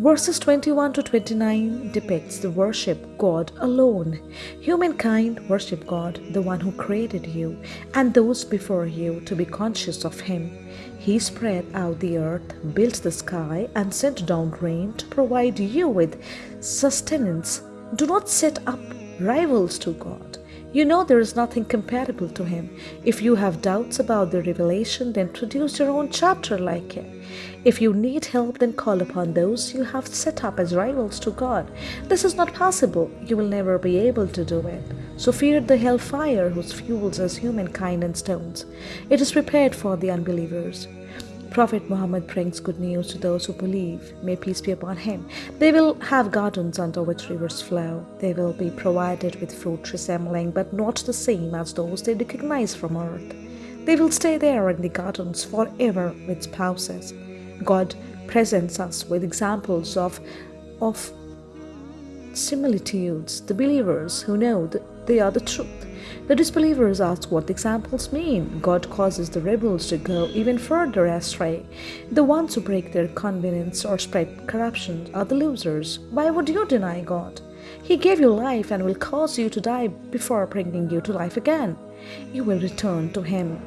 Verses 21 to 29 depicts the worship God alone. Humankind worship God, the one who created you, and those before you to be conscious of Him. He spread out the earth, built the sky, and sent down rain to provide you with sustenance. Do not set up rivals to God. You know there is nothing comparable to him. If you have doubts about the revelation, then produce your own chapter like it. If you need help, then call upon those you have set up as rivals to God. This is not possible. You will never be able to do it. So fear the hellfire whose fuels us humankind and stones. It is prepared for the unbelievers. Prophet Muhammad brings good news to those who believe. May peace be upon him. They will have gardens under which rivers flow. They will be provided with fruit resembling but not the same as those they recognize from earth. They will stay there in the gardens forever with spouses. God presents us with examples of, of similitudes, the believers who know that they are the truth. The disbelievers ask what the examples mean. God causes the rebels to go even further astray. The ones who break their covenants or spread corruption are the losers. Why would you deny God? He gave you life and will cause you to die before bringing you to life again. You will return to Him